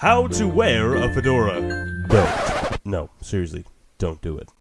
How to wear a fedora. Don't. No, seriously, don't do it.